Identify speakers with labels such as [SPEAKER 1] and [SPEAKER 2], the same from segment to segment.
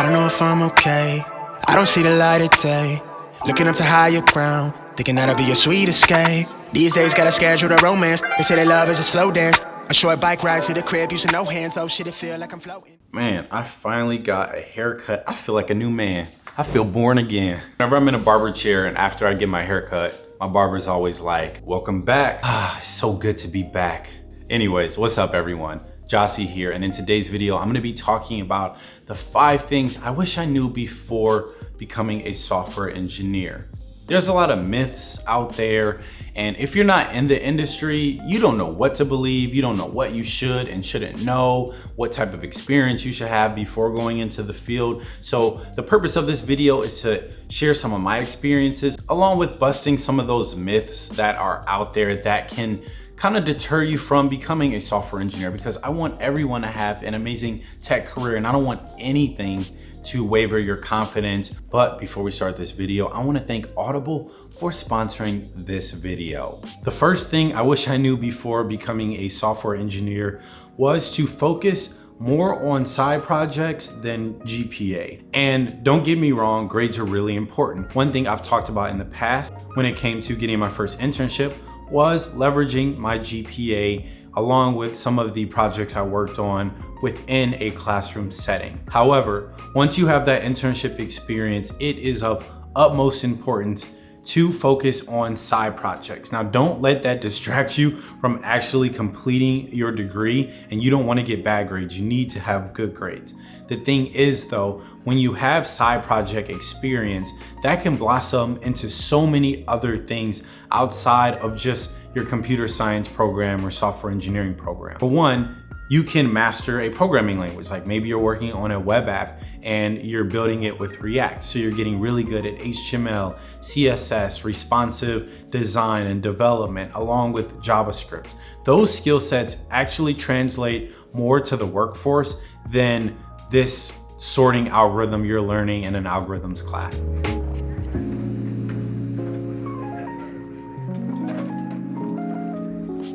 [SPEAKER 1] I don't know if I'm okay. I don't see the light of day. Looking up to higher ground, thinking that'll be your sweet escape. These days, gotta schedule the romance. They say that love is a slow dance. A short bike ride to the crib, using no hands. Oh shit, it feel like I'm floating.
[SPEAKER 2] Man, I finally got a haircut. I feel like a new man. I feel born again. Whenever I'm in a barber chair and after I get my haircut, my barber's always like, welcome back. Ah, so good to be back. Anyways, what's up everyone? Jossie here, and in today's video, I'm gonna be talking about the five things I wish I knew before becoming a software engineer. There's a lot of myths out there, and if you're not in the industry, you don't know what to believe, you don't know what you should and shouldn't know, what type of experience you should have before going into the field. So the purpose of this video is to share some of my experiences, along with busting some of those myths that are out there that can kind of deter you from becoming a software engineer because I want everyone to have an amazing tech career and I don't want anything to waver your confidence. But before we start this video, I wanna thank Audible for sponsoring this video. The first thing I wish I knew before becoming a software engineer was to focus more on side projects than GPA. And don't get me wrong, grades are really important. One thing I've talked about in the past when it came to getting my first internship was leveraging my GPA along with some of the projects I worked on within a classroom setting. However, once you have that internship experience, it is of utmost importance to focus on side projects. Now, don't let that distract you from actually completing your degree and you don't wanna get bad grades. You need to have good grades. The thing is though, when you have side project experience, that can blossom into so many other things outside of just your computer science program or software engineering program. For one, you can master a programming language. Like maybe you're working on a web app and you're building it with React. So you're getting really good at HTML, CSS, responsive design and development, along with JavaScript. Those skill sets actually translate more to the workforce than this sorting algorithm you're learning in an algorithms class.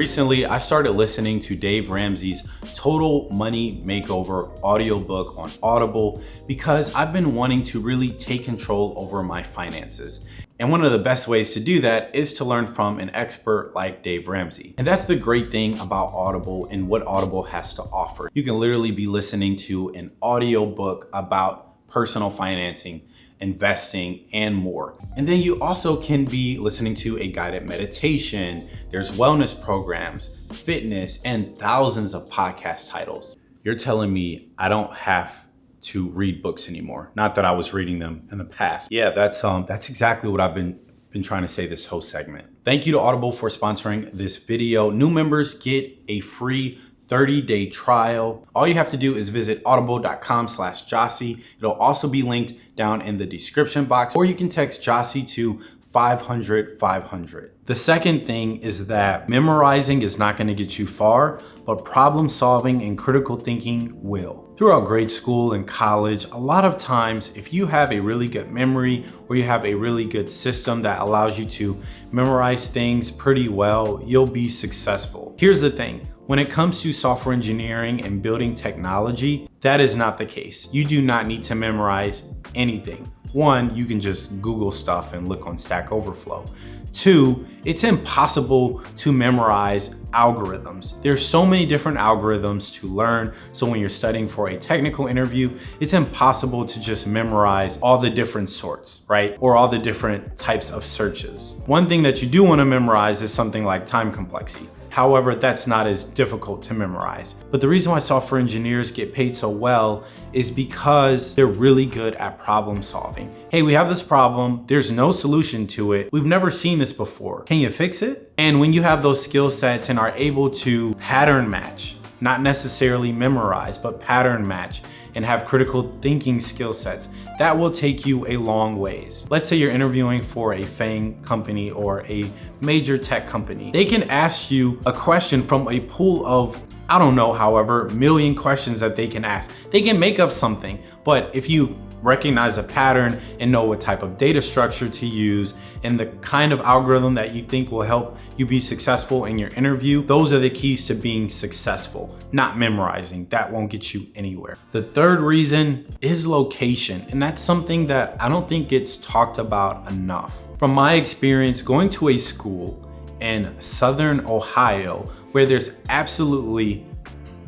[SPEAKER 2] Recently, I started listening to Dave Ramsey's Total Money Makeover audiobook on Audible because I've been wanting to really take control over my finances. And one of the best ways to do that is to learn from an expert like Dave Ramsey. And that's the great thing about Audible and what Audible has to offer. You can literally be listening to an audiobook about personal financing investing, and more. And then you also can be listening to a guided meditation. There's wellness programs, fitness, and thousands of podcast titles. You're telling me I don't have to read books anymore. Not that I was reading them in the past. Yeah, that's um that's exactly what I've been been trying to say this whole segment. Thank you to Audible for sponsoring this video. New members get a free 30 day trial. All you have to do is visit audible.com slash Jossie. It'll also be linked down in the description box, or you can text Jossie to 500 500. The second thing is that memorizing is not gonna get you far, but problem solving and critical thinking will. Throughout grade school and college, a lot of times, if you have a really good memory or you have a really good system that allows you to memorize things pretty well, you'll be successful. Here's the thing, when it comes to software engineering and building technology, that is not the case. You do not need to memorize anything. One, you can just Google stuff and look on Stack Overflow. Two, it's impossible to memorize algorithms. There's so many different algorithms to learn. So when you're studying for a technical interview, it's impossible to just memorize all the different sorts, right? Or all the different types of searches. One thing that you do wanna memorize is something like time complexity. However, that's not as difficult to memorize. But the reason why software engineers get paid so well is because they're really good at problem solving. Hey, we have this problem. There's no solution to it. We've never seen this before. Can you fix it? And when you have those skill sets and are able to pattern match, not necessarily memorize, but pattern match and have critical thinking skill sets, that will take you a long ways. Let's say you're interviewing for a FANG company or a major tech company. They can ask you a question from a pool of I don't know, however, million questions that they can ask. They can make up something, but if you recognize a pattern and know what type of data structure to use and the kind of algorithm that you think will help you be successful in your interview, those are the keys to being successful, not memorizing. That won't get you anywhere. The third reason is location, and that's something that I don't think gets talked about enough. From my experience going to a school in Southern Ohio where there's absolutely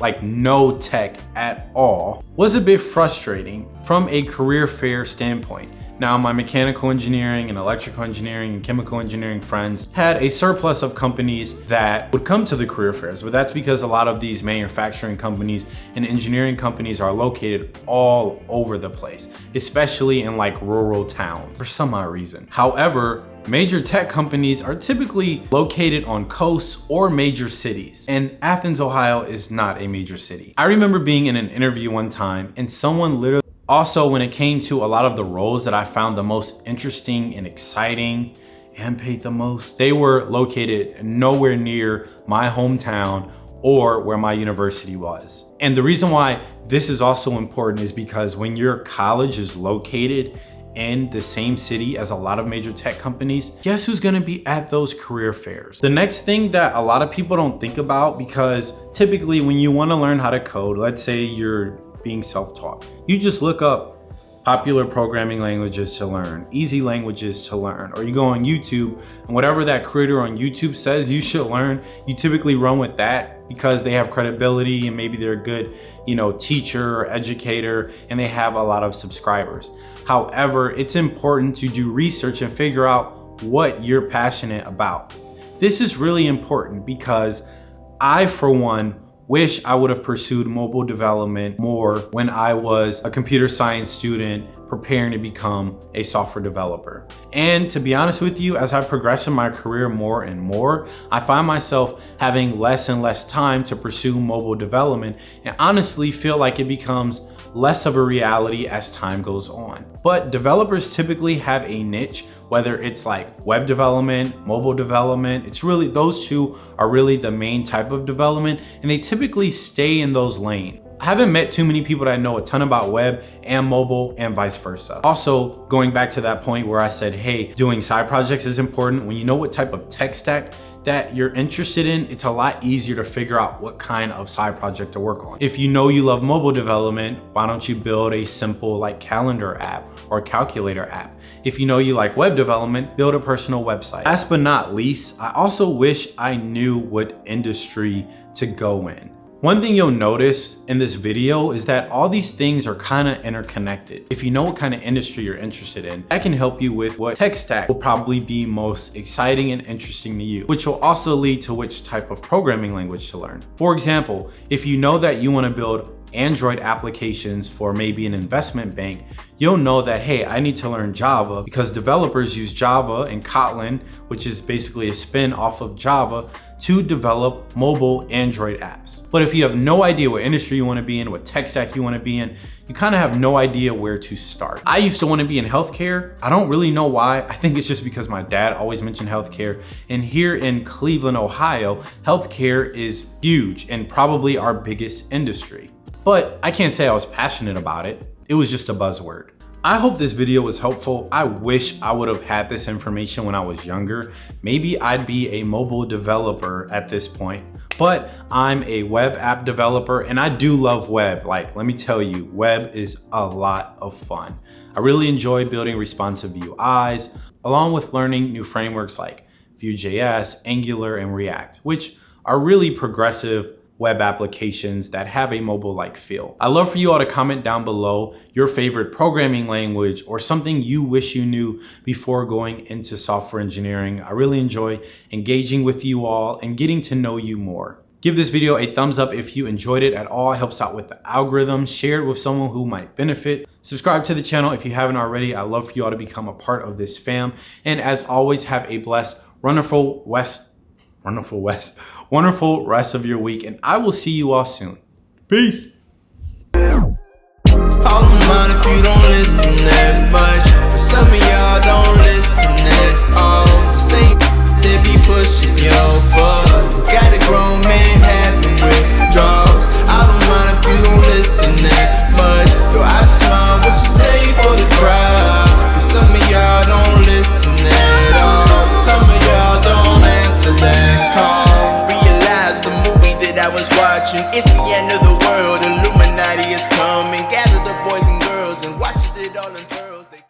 [SPEAKER 2] like no tech at all, was a bit frustrating from a career fair standpoint. Now my mechanical engineering and electrical engineering and chemical engineering friends had a surplus of companies that would come to the career fairs, but that's because a lot of these manufacturing companies and engineering companies are located all over the place, especially in like rural towns for some odd reason. However, Major tech companies are typically located on coasts or major cities, and Athens, Ohio is not a major city. I remember being in an interview one time and someone literally also when it came to a lot of the roles that I found the most interesting and exciting and paid the most, they were located nowhere near my hometown or where my university was. And the reason why this is also important is because when your college is located in the same city as a lot of major tech companies, guess who's gonna be at those career fairs? The next thing that a lot of people don't think about because typically when you wanna learn how to code, let's say you're being self-taught, you just look up popular programming languages to learn, easy languages to learn, or you go on YouTube and whatever that creator on YouTube says you should learn, you typically run with that because they have credibility and maybe they're a good, you know, teacher or educator and they have a lot of subscribers. However, it's important to do research and figure out what you're passionate about. This is really important because I, for one, wish I would have pursued mobile development more when I was a computer science student preparing to become a software developer. And to be honest with you, as I progress in my career more and more, I find myself having less and less time to pursue mobile development and honestly feel like it becomes less of a reality as time goes on. But developers typically have a niche, whether it's like web development, mobile development, it's really, those two are really the main type of development and they typically stay in those lanes. I haven't met too many people that know a ton about web and mobile and vice versa. Also, going back to that point where I said, hey, doing side projects is important. When you know what type of tech stack that you're interested in, it's a lot easier to figure out what kind of side project to work on. If you know you love mobile development, why don't you build a simple like calendar app or calculator app? If you know you like web development, build a personal website. Last but not least, I also wish I knew what industry to go in. One thing you'll notice in this video is that all these things are kind of interconnected. If you know what kind of industry you're interested in, that can help you with what tech stack will probably be most exciting and interesting to you, which will also lead to which type of programming language to learn. For example, if you know that you want to build Android applications for maybe an investment bank, you'll know that, hey, I need to learn Java because developers use Java and Kotlin, which is basically a spin off of Java to develop mobile Android apps. But if you have no idea what industry you wanna be in, what tech stack you wanna be in, you kind of have no idea where to start. I used to want to be in healthcare. I don't really know why. I think it's just because my dad always mentioned healthcare. And here in Cleveland, Ohio, healthcare is huge and probably our biggest industry but I can't say I was passionate about it. It was just a buzzword. I hope this video was helpful. I wish I would have had this information when I was younger. Maybe I'd be a mobile developer at this point, but I'm a web app developer and I do love web. Like, let me tell you, web is a lot of fun. I really enjoy building responsive UIs, along with learning new frameworks like Vue.js, Angular, and React, which are really progressive web applications that have a mobile-like feel. I'd love for you all to comment down below your favorite programming language or something you wish you knew before going into software engineering. I really enjoy engaging with you all and getting to know you more. Give this video a thumbs up if you enjoyed it at all. It helps out with the algorithm. Share it with someone who might benefit. Subscribe to the channel if you haven't already. i love for you all to become a part of this fam. And as always, have a blessed, wonderful West wonderful West, wonderful rest of your week, and I will see you all soon. Peace. pushing your buttons, got a grown man